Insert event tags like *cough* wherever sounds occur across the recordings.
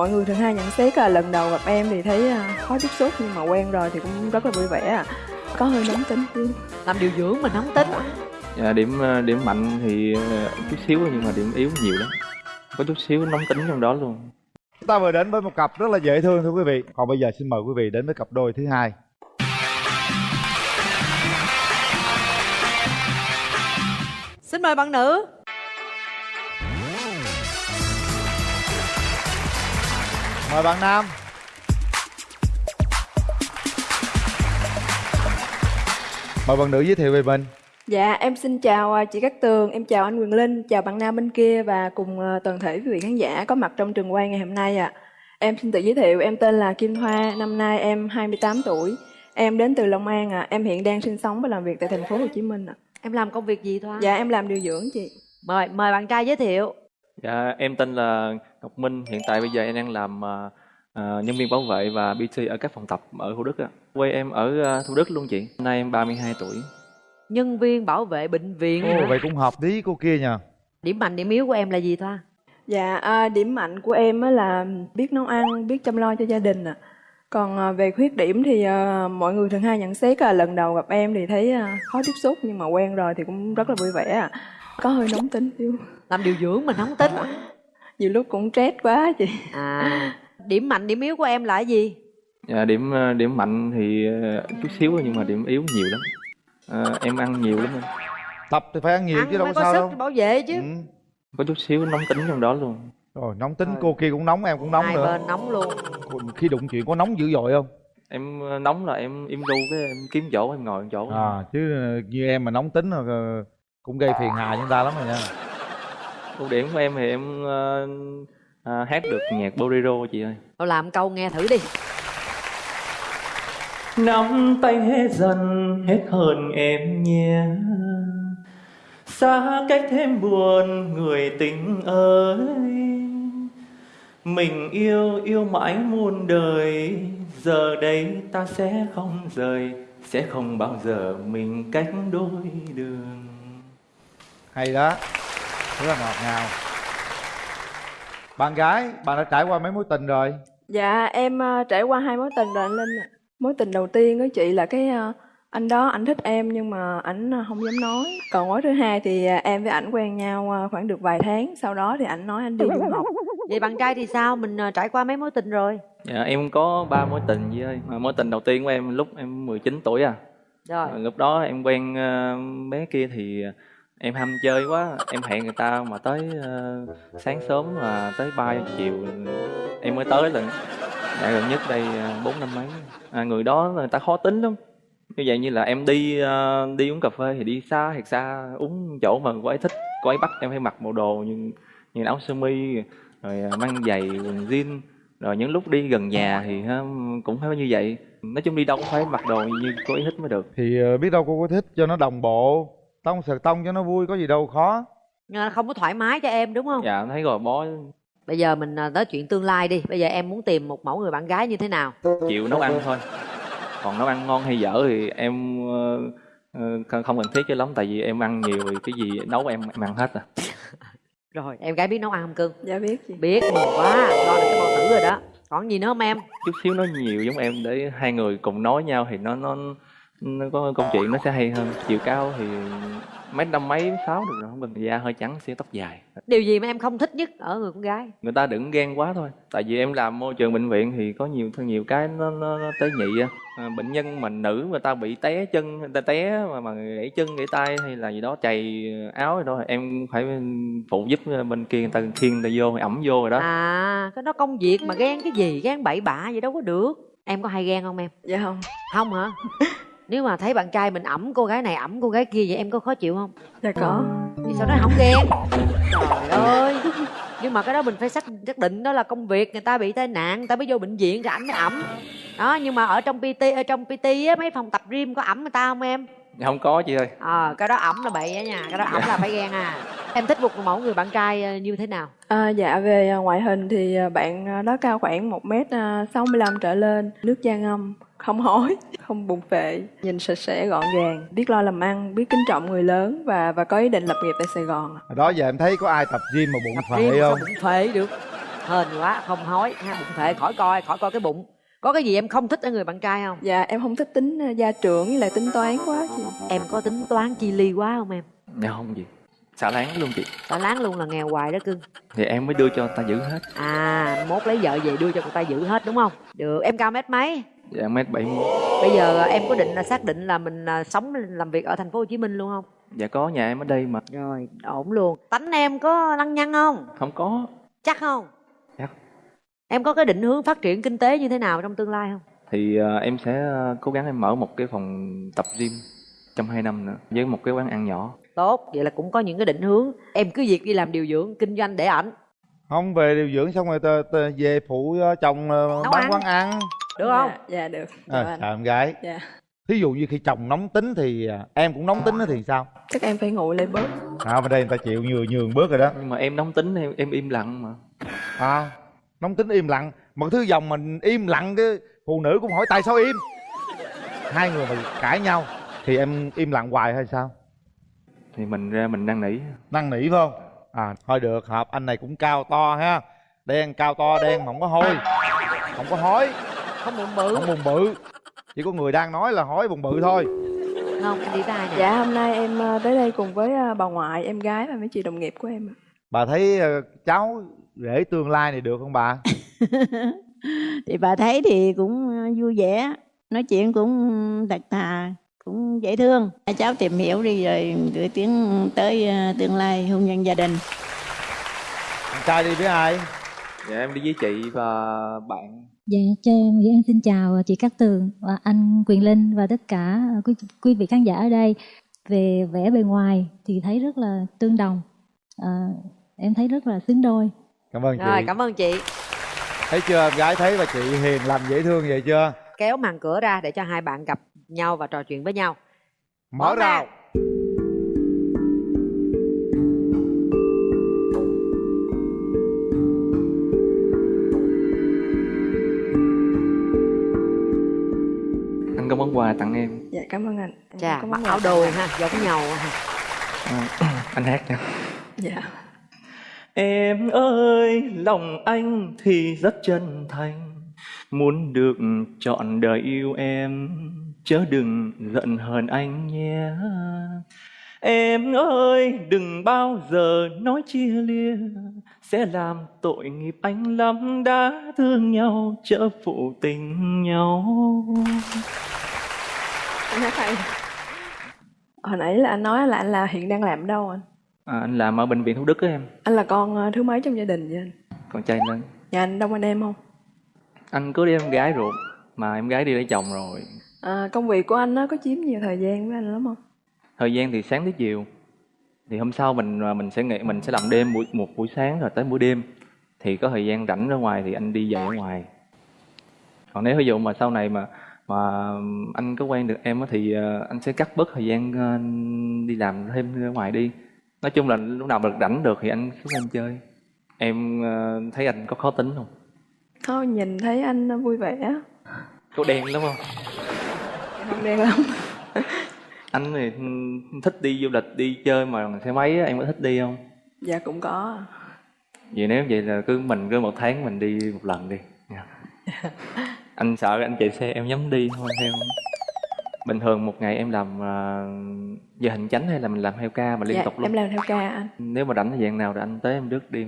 mọi người thường hay nhận xét là lần đầu gặp em thì thấy à, khó tiếp xúc nhưng mà quen rồi thì cũng rất là vui vẻ à. có hơi nóng tính chứ làm điều dưỡng mà nóng tính dạ, điểm ờ, điểm mạnh thì ờ, chút xíu nhưng mà điểm yếu nhiều lắm có chút xíu nóng tính trong đó luôn Chúng ta vừa đến với một cặp rất là dễ thương thưa quý vị. Còn bây giờ xin mời quý vị đến với cặp đôi thứ hai. xin mời bạn nữ Mời bạn nam. Mời bạn nữ giới thiệu về mình. dạ em xin chào à, chị Cát Tường em chào anh Quyền Linh chào bạn nam bên kia và cùng à, toàn thể quý vị khán giả có mặt trong trường quay ngày hôm nay ạ. Em xin tự giới thiệu em tên là Kim Hoa năm nay em 28 tuổi. Em đến từ Long An ạ em hiện đang sinh sống và làm việc tại thành phố Hồ Chí Minh ạ. Em làm công việc gì thoa? Dạ em làm điều dưỡng chị. Mời mời bạn trai giới thiệu dạ, em tên là Ngọc Minh hiện tại bây giờ em đang làm ờ, nhân viên bảo vệ và PT ở các phòng tập ở Thủ Đức ạ quê em ở ờ, Thủ Đức luôn chị Hôm nay em 32 tuổi nhân viên bảo vệ bệnh viện Ồ, vậy cũng hợp lý cô kia nha. điểm mạnh điểm yếu của em là gì thoa Dạ, à, điểm mạnh của em á là biết nấu ăn, biết chăm lo cho gia đình ạ. Còn à, về khuyết điểm thì à, mọi người thường hay nhận xét là lần đầu gặp em thì thấy à, khó tiếp xúc nhưng mà quen rồi thì cũng rất là vui vẻ ạ. Có hơi nóng tính xíu. làm điều dưỡng mà nóng tính Nhiều lúc cũng stress quá chị. à điểm mạnh điểm yếu của em là cái gì dạ, điểm ờ, điểm mạnh thì ờ, chút xíu nhưng mà điểm yếu nhiều lắm Ờ, em ăn nhiều lắm em. Tập thì phải ăn nhiều ăn chứ đâu có có sao sức đâu. bảo vệ chứ Ừ. có chút xíu nóng tính trong đó luôn Rồi nóng tính cô kia cũng nóng em cũng nóng hai nữa. bên nóng luôn Khi đụng chuyện có nóng dữ dội không? em ờ, nóng là em im ru cái em kiếm chỗ em ngồi chỗ À chứ ờ, như em mà nóng tính rồi ờ, cũng gây phiền hà cho người ta lắm rồi nha. ưu điểm của em thì em ờ, ờ, hát được nhạc bolero chị ơi. Thôi làm câu nghe thử đi. Nắm tay hết dần hết hơn em nhé. Xa cách thêm buồn người tình ơi. Mình yêu yêu mãi muôn đời. Giờ đây ta sẽ không rời sẽ không bao giờ mình cách đôi đường Hay đó. Rất là ngọt ngào. Bạn gái, bạn đã trải qua mấy mối tình rồi? Dạ, em à, trải qua hai mối tình rồi anh Linh ạ. Mối tình đầu tiên với chị là cái à, anh đó ảnh thích em nhưng mà ảnh à, không dám nói. Còn mối thứ hai thì em với ảnh quen nhau khoảng được vài tháng, sau đó thì ảnh nói anh đi du học. vậy bạn trai thì sao mình ờ, trải qua mấy mối tình rồi dạ, em có ba mối tình chị ơi mà mối tình đầu tiên của em lúc em 19 tuổi à rồi Ờ, lúc đó em quen ờ, bé kia thì em ham chơi quá em hẹn người ta mà tới ờ, sáng sớm mà tới ba giờ chiều em mới tới lần dạ gần nhất đây ờ, bốn năm mấy. À, người đó người ta khó tính lắm. Như vậy như là em đi ờ, đi uống cà phê thì đi xa thiệt xa uống chỗ mà cô ấy thích cô ấy bắt em phải mặc bộ đồ như như áo sơ mi rồi ờ, mang giày quần jean rồi những lúc đi gần nhà thì ha, cũng phải như vậy. Nói chung đi đâu cũng phải mặc đồ như cô ấy thích mới được. Thì ờ, biết đâu cô có thích cho nó đồng bộ. Tông sờ tông cho nó vui có gì đâu khó. Mà không có thoải mái cho em đúng không? Dạ thấy rồi bó. Bây giờ mình ờ, tới chuyện tương lai đi. Bây giờ em muốn tìm một mẫu người bạn gái như thế nào? Chịu nấu ăn thôi. Còn nấu ăn ngon hay dở thì em ờ, ờ, không không cần thiết cho lắm tại vì em ăn nhiều thì cái gì nấu em, em ăn hết à. *laughs* Rồi em gái biết nấu ăn không cưng? Dạ biết chị. biết mừng quá. Lo được cái bao tử rồi đó. Còn gì nữa không em? Chút xíu nói nhiều giống em để hai người cùng nói nhau thì nó nó nó có câu chuyện nó sẽ hay hơn. Chiều cao thì mấy năm mấy sáu được rồi không cần da hơi trắng xíu tóc dài. Điều gì mà em không thích nhất ở người con gái? Người ta đừng ghen quá thôi. Tại vì em làm môi trường bệnh viện thì có nhiều nhiều cái nó nó, nó tế nhị á. À, bệnh nhân mà nữ người ta bị té chân người ta té mà mà gãy chân gãy tay hay là gì đó chày áo gì đó em phải phụ giúp bên kia người ta khiêng người ta vô ẩm vô rồi đó. À cái đó công việc mà ghen cái gì ghen bậy bạ vậy đâu có được. Em có hay ghen không em? Dạ không. không hả *laughs* nếu mà thấy bạn trai mình ẩm cô gái này ẩm cô gái kia vậy em có khó chịu không? Dạ có. thì sao nó không ghen trời ơi. Nhưng mà cái đó mình phải xác xác định đó là công việc người ta bị tai nạn người ta mới vô bệnh viện rồi ảnh mới ẩm. Đó nhưng mà ở trong pt ở trong pt á mấy phòng tập gym có ẩm người ta không em? Không có chị ơi. Ờ cái đó ẩm là bậy á nha cái đó ẩm là phải ghen à. Em thích một mẫu người bạn trai ờ, như thế nào? À, dạ về à, ngoại hình thì à, bạn à, đó cao khoảng 1m65 trở lên, nước da ngâm, không hói, không bụng phệ, nhìn sạch sẽ gọn gàng, biết lo làm ăn, biết kính trọng người lớn và và có ý định lập nghiệp tại Sài Gòn. đó giờ em thấy có ai tập gym mà bụng phệ không? bụng phệ được? Hên quá không hói ha bụng phệ khỏi coi khỏi coi cái bụng. Có cái gì em không thích ở người bạn trai không? Dạ em không thích tính ờ, gia trưởng với lại tính toán quá chị. em có tính toán chi ly quá không em? Dạ không gì. Xả láng luôn chị. Tao láng luôn là nghèo hoài đó cưng. Thì em mới đưa cho người ta giữ hết. À mốt lấy vợ về đưa cho người ta giữ hết đúng không? Được em cao mét mấy dạ mét bảy bây giờ em có định là xác định là mình à, sống làm việc ở thành phố Hồ Chí Minh luôn không? Dạ có nhà em ở đây mà. Rồi ổn luôn. Tánh em có lăng nhăng không? Không có. Chắc không? Chắc. em có cái định hướng phát triển kinh tế như thế nào trong tương lai không? Thì ờ, em sẽ cố gắng em mở một cái phòng tập gym trong hai năm nữa với một cái quán ăn nhỏ. Tốt vậy là cũng có những cái định hướng. Em cứ việc đi làm điều dưỡng kinh doanh để ảnh. Không về điều dưỡng xong rồi về phụ chồng bán ăn. quán ăn được không? Dạ, dạ được. Dạ, à, anh. chào em gái. Dạ. thí dụ như khi chồng nóng tính thì à, em cũng nóng tính thì sao? Chắc em phải nguội lại bớt. à bên đây người ta chịu nhường nhường bớt rồi đó. Nhưng mà em nóng tính em, em im lặng mà. À nóng tính im lặng. Mà thứ dòng mình im lặng cái phụ nữ cũng hỏi tại sao im? Hai người mà cãi nhau thì em im lặng hoài hay sao? Thì mình ra mình năn nỉ. Năn nỉ phải không? À thôi được hợp anh này cũng cao to ha. Đen cao to đen mà không có hôi. Không có hói không bụng bự. Không bùng bự. Chỉ có người đang nói là hói bùng bự thôi. Không anh đi nè? Dạ hôm nay em ờ, tới đây cùng với ờ, bà ngoại, em gái và mấy chị đồng nghiệp của em. ạ. bà thấy ờ, cháu rể tương lai này được không bà? *laughs* Thì bà thấy thì cũng vui vẻ. Nói chuyện cũng thật thà cũng dễ thương. Cháu tìm hiểu đi rồi gửi tiếng tới tương lai hôn nhân gia đình. Anh trai đi với ai? Dạ em đi với chị và bạn Dạ, cho em Nguyễn An xin chào chị Cát Tường và anh Quyền Linh và tất cả quý, quý vị khán giả ở đây. Về vẻ bề ngoài thì thấy rất là tương đồng. À, em thấy rất là xứng đôi. cảm ơn chị rồi cảm ơn chị thấy chưa em gái thấy bà chị hiền lành dễ thương vậy chưa kéo màn cửa ra để cho hai bạn gặp nhau và trò chuyện với nhau mở Mở rào anh cảm ơn anh. Em chà mặc áo tặng. ha giống nhau ha À, *laughs* anh hát nha Dạ. Em ơi, lòng anh thì rất chân thành Muốn được trọn đời yêu em Chớ đừng giận hờn anh nhé Em ơi, đừng bao giờ nói chia lìa Sẽ làm tội nghiệp anh lắm Đã thương nhau, chớ phụ tình nhau Anh hát hay. Hồi nãy là anh nói là anh là hiện đang làm ở đâu anh? à, Anh làm ở bệnh viện Thủ Đức á em Anh là con ờ, thứ mấy trong gia đình vậy anh? Còn trai lớn Nhà anh đông anh em không? Anh có đi em gái ruột Mà em gái đi lấy chồng rồi À, công việc của anh nó có chiếm nhiều thời gian với anh lắm không? thời gian thì sáng tới chiều thì hôm sau mình à, mình sẽ nghỉ mình sẽ làm đêm buổi một buổi sáng rồi tới buổi đêm thì có thời gian rảnh ra ngoài thì anh đi dạy ở ngoài còn nếu ví dụ mà sau này mà mà anh có quen được em thì à, anh sẽ cắt bớt thời gian à, đi làm thêm ra ngoài đi. Nói chung là lúc nào mà rảnh được thì anh xuống anh chơi. Em à, thấy anh có khó tính không? Thôi nhìn thấy anh vui vẻ, có đen lắm không? Không đen lắm. *laughs* anh thì thích đi du lịch đi chơi mà xe máy em có thích đi không? Dạ cũng có. vậy nếu vậy là cứ mình cứ một tháng mình đi một lần đi. Nha. *laughs* anh sợ anh chạy xe em nhắm đi thôi theo bình thường một ngày em làm uh, giờ hành chánh hay là mình làm theo ca mà liên dạ, tục luôn em làm theo ca anh. nếu mà rảnh dạng nào thì anh tới em rước đi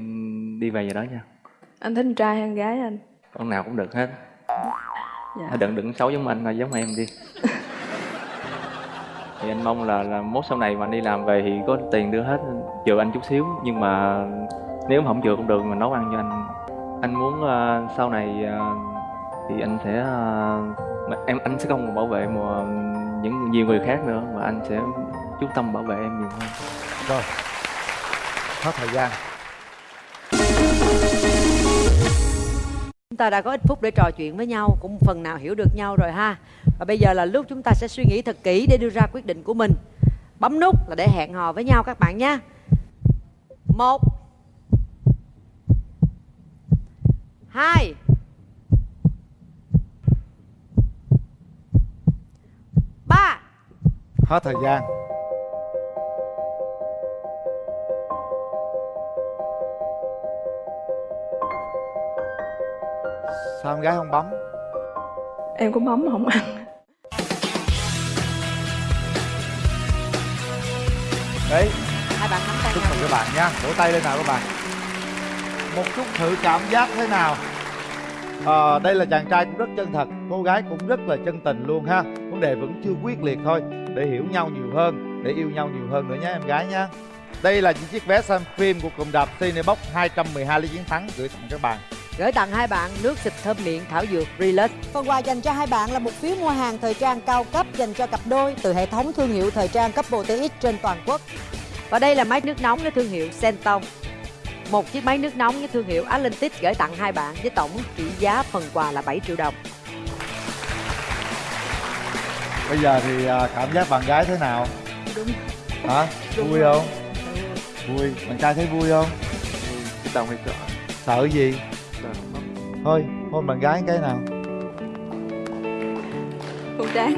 đi về giờ đó nha Anh thích con trai hay con gái anh? con nào cũng được hết Dạ. đừng đừng xấu giống anh mà giống em đi *laughs* thì anh mong là là mốt sau này mà đi làm về thì có tiền đưa hết chừa anh chút xíu nhưng mà nếu mà không chừa cũng được mà nấu ăn cho anh anh muốn ờ, sau này ờ, thì anh sẽ mà em anh sẽ không còn bảo vệ mà những nhiều người khác nữa mà anh sẽ chú tâm bảo vệ em nhiều hơn. Rồi hết thời gian. Chúng ta đã có ít phút để trò chuyện với nhau cũng phần nào hiểu được nhau rồi ha. Và bây giờ là lúc chúng ta sẽ suy nghĩ thật kỹ để đưa ra quyết định của mình. Bấm nút là để hẹn hò với nhau các bạn nhé. Một hai ba hết thời gian. Sao em gái không bấm? Em cũng bấm mà không ăn. Đấy. Hai bạn nắm tay chúc mừng các bạn nha. Vỗ tay lên nào các bạn. Một chút thử cảm giác thế nào? Ờ, đây là chàng trai cũng rất chân thật. Cô gái cũng rất là chân tình luôn ha. Vấn đề vẫn chưa quyết liệt thôi để hiểu nhau nhiều hơn để yêu nhau nhiều hơn nữa nhé em gái nha đây là những chiếc vé xem phim của cụm đạp Cinebox 212 lý chiến thắng gửi tặng các bạn. Gửi tặng hai bạn nước xịt thơm miệng thảo dược Relax. Phần quà dành cho hai bạn là một phiếu mua hàng thời trang cao cấp dành cho cặp đôi từ hệ thống thương hiệu thời trang cấp TX trên toàn quốc. và đây là máy nước nóng với thương hiệu Senton một chiếc máy nước nóng với thương hiệu Atlantic gửi tặng hai bạn với tổng trị giá phần quà là 7 triệu đồng bây giờ thì à, cảm giác bạn gái thế nào? Đúng. Hả? Đúng vui rồi. không? Vui. Bạn trai thấy vui không? Cái đầu hay sợ sợ gì? Sợ thôi hôn bạn gái cái nào. Con trán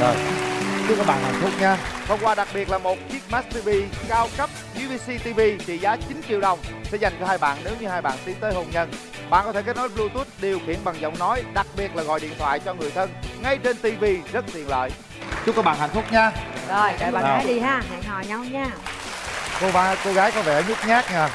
Rồi, chúc các bạn hạnh phúc nha. Phần quà đặc biệt là một chiếc Max TV cao cấp UVC TV trị giá 9 triệu đồng sẽ dành cho hai bạn nếu như hai bạn tiến tới hôn nhân. Bạn có thể kết nối Bluetooth điều khiển bằng giọng nói, đặc biệt là gọi điện thoại cho người thân ngay trên TV rất tiện lợi. Chúc các bạn hạnh phúc nha. rồi đợi bạn gái đi ha hẹn hò nhau nha Cô ba cô gái có vẻ nhút nhát nha.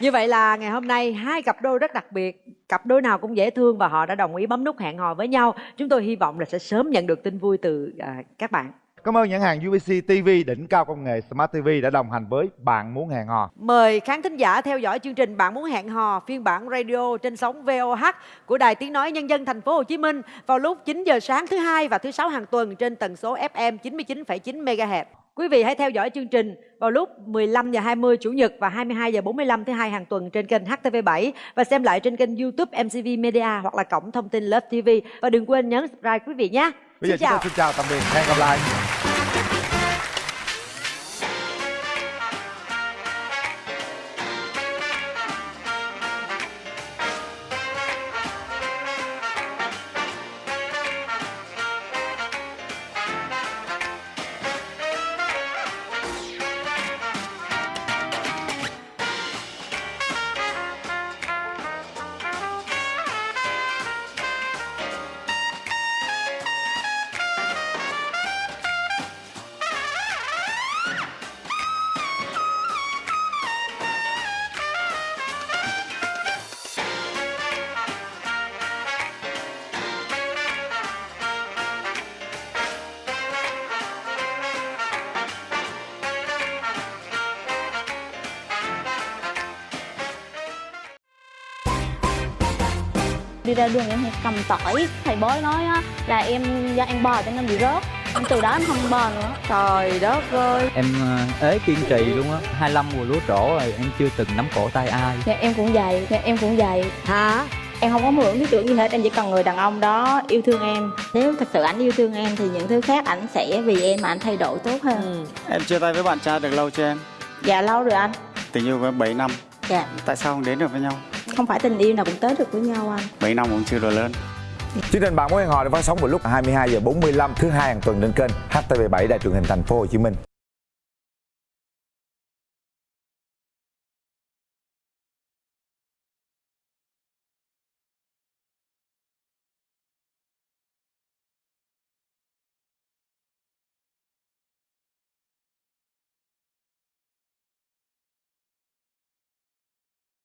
Như vậy là ngày hôm nay hai cặp đôi rất đặc biệt Cặp đôi nào cũng dễ thương và họ đã đồng ý bấm nút hẹn hò với nhau Chúng tôi hy vọng là sẽ sớm nhận được tin vui từ à, các bạn Cảm ơn nhãn hàng UVC TV đỉnh cao công nghệ Smart TV đã đồng hành với bạn muốn hẹn hò. Mời khán thính giả theo dõi chương trình Bạn muốn hẹn hò phiên bản radio trên sóng VOH của Đài Tiếng nói Nhân dân thành phố Hồ Chí Minh vào lúc 9 giờ sáng thứ hai và thứ sáu hàng tuần trên tần số FM 99,9 MHz. Quý vị hãy theo dõi chương trình vào lúc 15 giờ 20 chủ nhật và 22 giờ 45 thứ hai hàng tuần trên kênh HTV7 và xem lại trên kênh YouTube MCV Media hoặc là cổng thông tin Love TV và đừng quên nhấn subscribe quý vị nhé. Bây giờ Xin chúng chào. tôi xin chào tạm biệt. Hẹn gặp lại. Đi ra đường em hay cầm tỏi. Thầy bói nói á là em do ăn bò cho nên bị rớt. Em từ đó em không bò nữa. Trời đất ơi. em ờ, ế kiên trì luôn á. 25 mùa lúa trổ rồi em chưa từng nắm cổ tay ai. Dạ em cũng vậy dạ em cũng vậy. Hả? em không có mượn lý tưởng gì hết em chỉ cần người đàn ông đó yêu thương em. Nếu thật sự ảnh yêu thương em thì những thứ khác ảnh sẽ vì em mà ảnh thay đổi tốt hơn. Ừ. Em chia tay với bạn trai được lâu chưa em? dạ lâu rồi anh. Tình yêu với 7 năm. Dạ. Tại sao không đến được với nhau? Không phải tình yêu nào cũng tới được với nhau anh 7 năm cũng chưa đổi lớn Chương trình bạn muốn hẹn hò được phát sóng vào lúc 22 giờ 45 thứ hai hàng tuần trên kênh HTV7 Đài truyền hình thành phố Hồ Chí Minh.